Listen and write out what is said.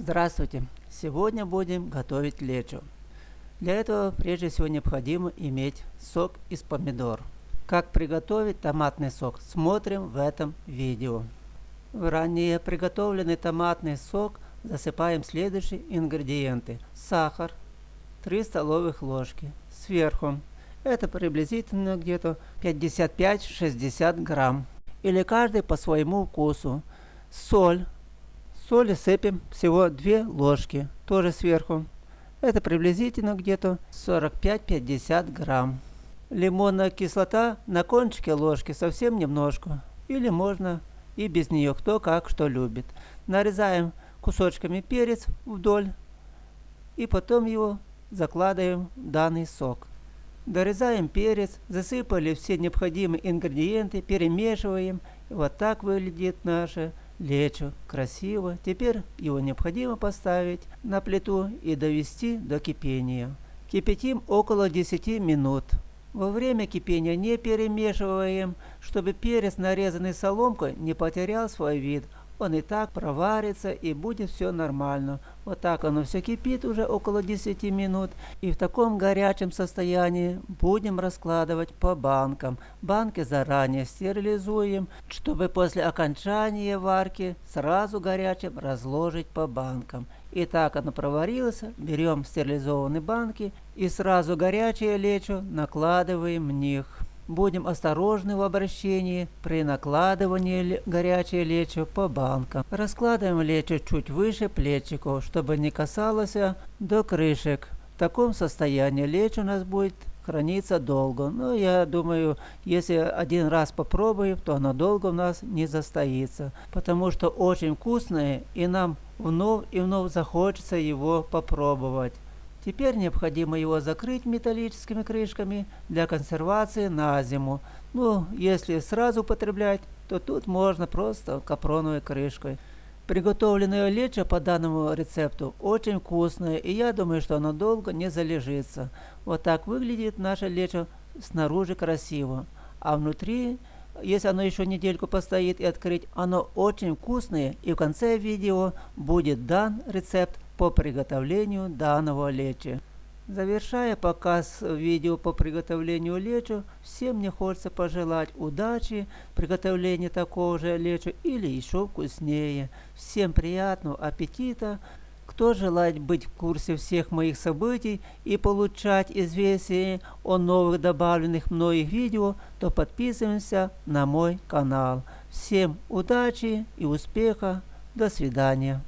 Здравствуйте! Сегодня будем готовить лечо. Для этого прежде всего необходимо иметь сок из помидор. Как приготовить томатный сок, смотрим в этом видео. В ранее приготовленный томатный сок засыпаем следующие ингредиенты. Сахар 3 столовых ложки. Сверху это приблизительно где-то 55-60 грамм. Или каждый по своему вкусу. Соль Соли сыпем всего 2 ложки, тоже сверху. Это приблизительно где-то 45-50 грамм. Лимонная кислота на кончике ложки совсем немножко. Или можно и без нее, кто как что любит. Нарезаем кусочками перец вдоль и потом его закладываем в данный сок. Дорезаем перец, засыпали все необходимые ингредиенты, перемешиваем. И вот так выглядит наше лечо красиво. Теперь его необходимо поставить на плиту и довести до кипения. Кипятим около 10 минут. Во время кипения не перемешиваем, чтобы перец, нарезанный соломкой, не потерял свой вид, он и так проварится и будет все нормально. Вот так оно все кипит уже около 10 минут. И в таком горячем состоянии будем раскладывать по банкам. Банки заранее стерилизуем, чтобы после окончания варки сразу горячим разложить по банкам. И так оно проварилось, берем стерилизованные банки и сразу горячее лечо накладываем в них. Будем осторожны в обращении при накладывании горячей лечо по банкам. Раскладываем лечо чуть выше плечиков, чтобы не касалось до крышек. В таком состоянии лечо у нас будет храниться долго. Но я думаю, если один раз попробуем, то оно долго у нас не застоится. Потому что очень вкусное и нам вновь и вновь захочется его попробовать. Теперь необходимо его закрыть металлическими крышками для консервации на зиму. Ну, если сразу употреблять, то тут можно просто капроновой крышкой. Приготовленное лечо по данному рецепту очень вкусное, и я думаю, что оно долго не залежится. Вот так выглядит наше лечо снаружи красиво, а внутри, если оно еще недельку постоит и открыть, оно очень вкусное, и в конце видео будет дан рецепт по приготовлению данного лечи. Завершая показ видео по приготовлению лечо, всем мне хочется пожелать удачи в такого же лечо или еще вкуснее. Всем приятного аппетита! Кто желает быть в курсе всех моих событий и получать известия о новых добавленных мной видео, то подписываемся на мой канал. Всем удачи и успеха! До свидания!